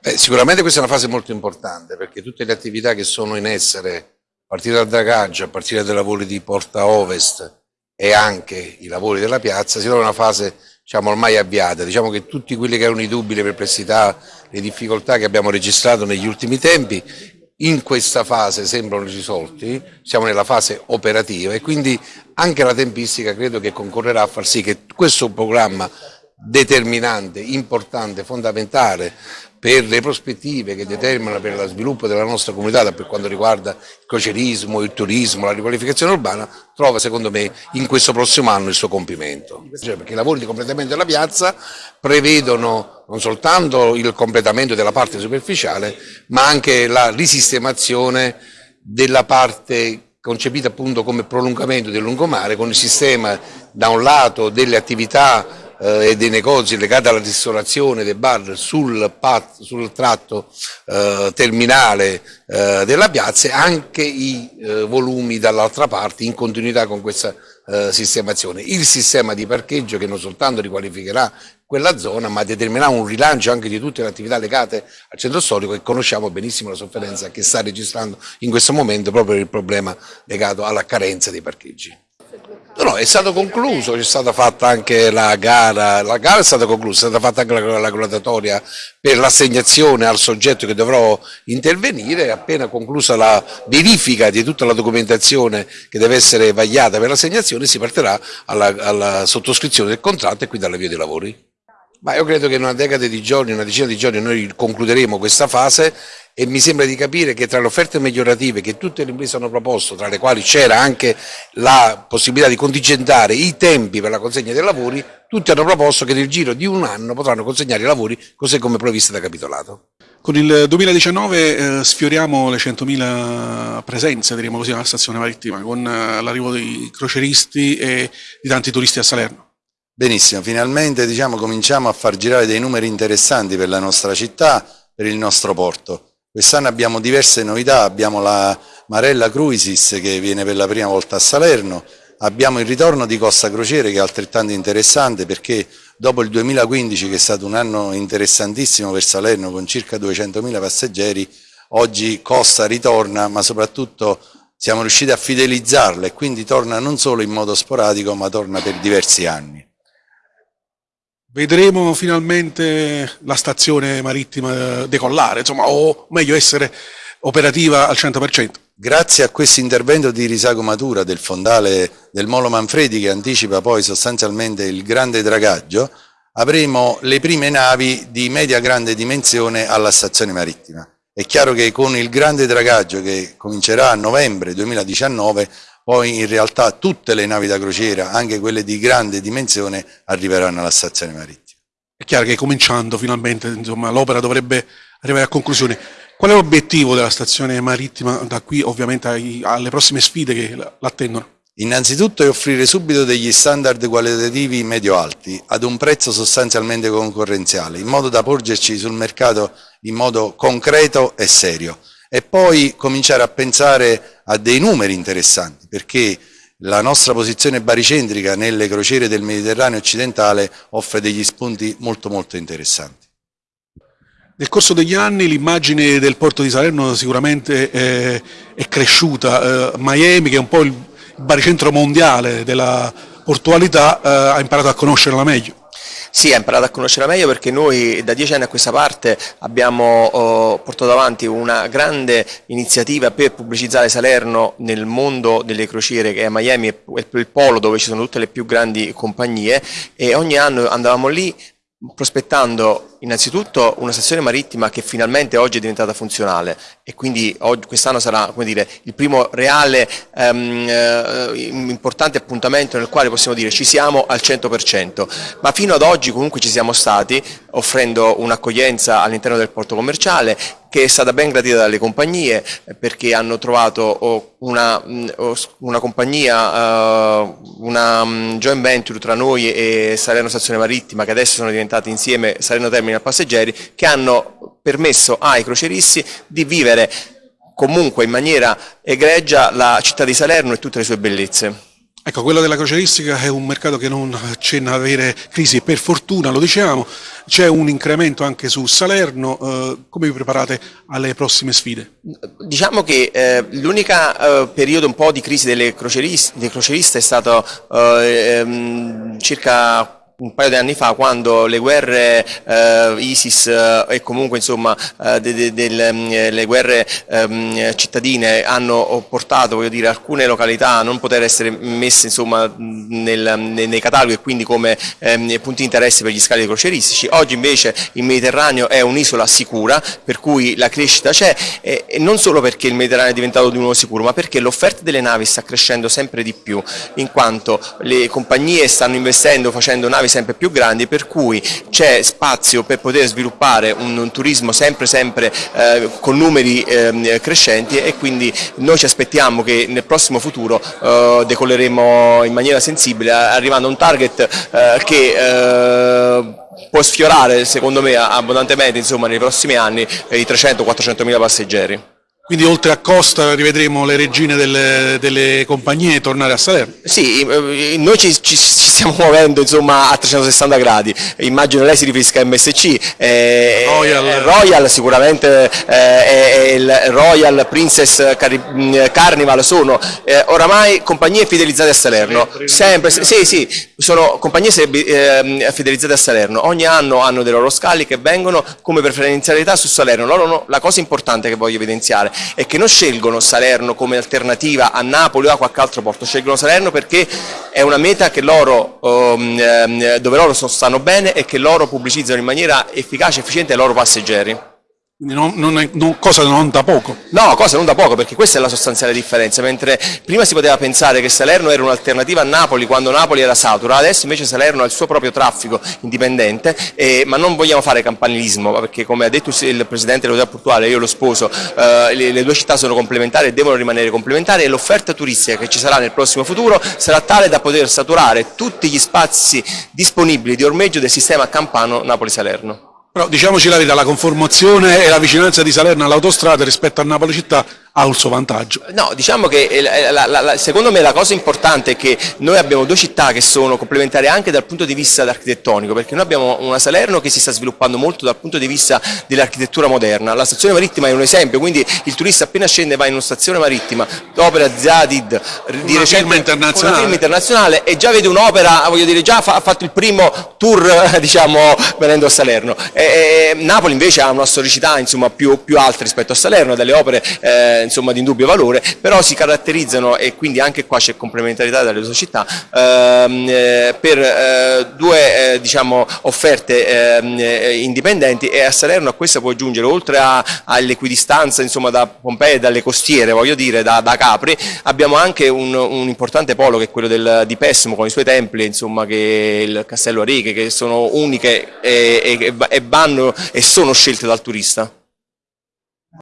Beh, sicuramente questa è una fase molto importante perché tutte le attività che sono in essere, a partire dal dragaggio, a partire dai lavori di Porta Ovest e anche i lavori della piazza, si trovano in una fase diciamo, ormai avviata. Diciamo che tutti quelli che erano i dubbi, le perplessità, le difficoltà che abbiamo registrato negli ultimi tempi, in questa fase sembrano risolti, siamo nella fase operativa e quindi anche la tempistica credo che concorrerà a far sì che questo programma determinante, importante, fondamentale per le prospettive che determinano per lo sviluppo della nostra comunità per quanto riguarda il crocerismo, il turismo, la riqualificazione urbana, trova secondo me in questo prossimo anno il suo compimento. Cioè, perché i lavori di completamento della piazza prevedono non soltanto il completamento della parte superficiale, ma anche la risistemazione della parte concepita appunto come prolungamento del lungomare con il sistema da un lato delle attività eh, e dei negozi legati alla ristorazione dei bar sul, pat, sul tratto eh, terminale eh, della piazza e anche i eh, volumi dall'altra parte in continuità con questa eh, sistemazione. Il sistema di parcheggio che non soltanto riqualificherà quella zona ma determinerà un rilancio anche di tutte le attività legate al centro storico e conosciamo benissimo la sofferenza che sta registrando in questo momento proprio il problema legato alla carenza dei parcheggi. No, no, è stato concluso, c'è stata fatta anche la gara, la gara è stata conclusa, è stata fatta anche la, la gradatoria per l'assegnazione al soggetto che dovrò intervenire, appena conclusa la verifica di tutta la documentazione che deve essere vagliata per l'assegnazione si partirà alla, alla sottoscrizione del contratto e quindi all'avvio dei lavori. Ma io credo che in una decade di giorni, una decina di giorni noi concluderemo questa fase e mi sembra di capire che tra le offerte migliorative che tutte le imprese hanno proposto, tra le quali c'era anche la possibilità di contingentare i tempi per la consegna dei lavori, tutti hanno proposto che nel giro di un anno potranno consegnare i lavori così come previsto da capitolato. Con il 2019 eh, sfioriamo le 100.000 presenze, diremo così, alla stazione marittima, con eh, l'arrivo dei croceristi e di tanti turisti a Salerno. Benissimo, finalmente diciamo, cominciamo a far girare dei numeri interessanti per la nostra città, per il nostro porto. Quest'anno abbiamo diverse novità, abbiamo la Marella Cruisis che viene per la prima volta a Salerno, abbiamo il ritorno di Costa Crociere che è altrettanto interessante perché dopo il 2015 che è stato un anno interessantissimo per Salerno con circa 200.000 passeggeri, oggi Costa ritorna ma soprattutto siamo riusciti a fidelizzarla e quindi torna non solo in modo sporadico ma torna per diversi anni. Vedremo finalmente la stazione marittima decollare, insomma, o meglio essere operativa al 100%. Grazie a questo intervento di risagomatura del fondale del Molo Manfredi che anticipa poi sostanzialmente il grande dragaggio, avremo le prime navi di media grande dimensione alla stazione marittima. È chiaro che con il grande dragaggio che comincerà a novembre 2019 poi in realtà tutte le navi da crociera, anche quelle di grande dimensione, arriveranno alla stazione marittima. È chiaro che cominciando finalmente l'opera dovrebbe arrivare a conclusione. Qual è l'obiettivo della stazione marittima da qui ovviamente ai, alle prossime sfide che l'attendono? Innanzitutto è offrire subito degli standard qualitativi medio-alti ad un prezzo sostanzialmente concorrenziale, in modo da porgerci sul mercato in modo concreto e serio e poi cominciare a pensare a dei numeri interessanti perché la nostra posizione baricentrica nelle crociere del Mediterraneo occidentale offre degli spunti molto molto interessanti. Nel corso degli anni l'immagine del porto di Salerno sicuramente è, è cresciuta, eh, Miami che è un po' il baricentro mondiale della portualità eh, ha imparato a conoscerla meglio. Sì, ha imparato a conoscerla meglio perché noi da dieci anni a questa parte abbiamo oh, portato avanti una grande iniziativa per pubblicizzare Salerno nel mondo delle crociere che è Miami, è il polo dove ci sono tutte le più grandi compagnie. E ogni anno andavamo lì prospettando innanzitutto una stazione marittima che finalmente oggi è diventata funzionale e quindi quest'anno sarà dire, il primo reale um, eh, importante appuntamento nel quale possiamo dire ci siamo al 100%, ma fino ad oggi comunque ci siamo stati offrendo un'accoglienza all'interno del porto commerciale che è stata ben gradita dalle compagnie eh, perché hanno trovato una, una compagnia, uh, una joint venture tra noi e Salerno Stazione Marittima che adesso sono diventate insieme Salerno Terminal Passeggeri che hanno permesso ai croceristi di vivere comunque in maniera egregia la città di Salerno e tutte le sue bellezze. Ecco, quello della croceristica è un mercato che non accenna ad avere crisi, per fortuna lo diciamo, c'è un incremento anche su Salerno, eh, come vi preparate alle prossime sfide? Diciamo che eh, l'unico eh, periodo un po' di crisi delle croceriste, dei croceriste è stato eh, ehm, circa un paio di anni fa quando le guerre eh, ISIS eh, e comunque insomma eh, de, de, de, mm, le guerre ehm, cittadine hanno portato dire, alcune località a non poter essere messe insomma, nel, nei, nei cataloghi e quindi come ehm, punti di interesse per gli scali croceristici. Oggi invece il Mediterraneo è un'isola sicura per cui la crescita c'è e, e, non solo perché il Mediterraneo è diventato di nuovo sicuro ma perché l'offerta delle navi sta crescendo sempre di più in quanto le compagnie stanno investendo facendo navi sempre più grandi per cui c'è spazio per poter sviluppare un, un turismo sempre sempre eh, con numeri eh, crescenti e quindi noi ci aspettiamo che nel prossimo futuro eh, decolleremo in maniera sensibile arrivando a un target eh, che eh, può sfiorare secondo me abbondantemente insomma, nei prossimi anni i 300-400 mila passeggeri. Quindi oltre a Costa rivedremo le regine delle, delle compagnie tornare a Salerno? Sì, eh, noi ci, ci, ci stiamo muovendo insomma, a 360 gradi, immagino lei si riferisca a MSC, eh, Royal. Eh, Royal sicuramente eh, il Royal Princess Carnival sono eh, oramai compagnie fidelizzate a Salerno, sempre, sì sì, sono compagnie eh, fidelizzate a Salerno, ogni anno hanno dei loro scali che vengono come preferenzialità su Salerno, loro, la cosa importante che voglio evidenziare e che non scelgono Salerno come alternativa a Napoli o a qualche altro porto, scelgono Salerno perché è una meta loro, um, dove loro stanno bene e che loro pubblicizzano in maniera efficace e efficiente ai loro passeggeri. Quindi non, non non, cosa non da poco. No, cosa non da poco, perché questa è la sostanziale differenza, mentre prima si poteva pensare che Salerno era un'alternativa a Napoli quando Napoli era satura, adesso invece Salerno ha il suo proprio traffico indipendente, eh, ma non vogliamo fare campanilismo, perché come ha detto il Presidente dell'Autorità Portuale, io lo sposo, eh, le, le, due città sono complementari e devono rimanere complementari e l'offerta turistica che ci sarà nel prossimo futuro sarà tale da poter saturare tutti gli spazi disponibili di ormeggio del sistema campano Napoli-Salerno. Però diciamoci la verità, la conformazione e la vicinanza di Salerno all'autostrada rispetto a Napoli città ha un suo vantaggio. No, diciamo che eh, la, la, la, secondo me la cosa importante è che noi abbiamo due città che sono complementari anche dal punto di vista architettonico, perché noi abbiamo una Salerno che si sta sviluppando molto dal punto di vista dell'architettura moderna. La stazione marittima è un esempio, quindi il turista appena scende va in una stazione marittima, l'opera Zadid di una recente, internazionale. Una film internazionale e già vede un'opera, voglio dire, già ha fatto il primo tour diciamo, venendo a Salerno. E, e Napoli invece ha una storicità insomma, più, più alta rispetto a Salerno, delle opere eh, insomma, di indubbio valore, però si caratterizzano, e quindi anche qua c'è complementarità dalle società, ehm, eh, per eh, due eh, diciamo, offerte ehm, eh, indipendenti e a Salerno a questa può aggiungere, oltre all'equidistanza da Pompei e dalle costiere, voglio dire, da, da Capri, abbiamo anche un, un, importante polo che è quello del, di Pessimo con i suoi templi, insomma, che il Castello Ariche, che sono uniche e, e, e vanno e sono scelte dal turista.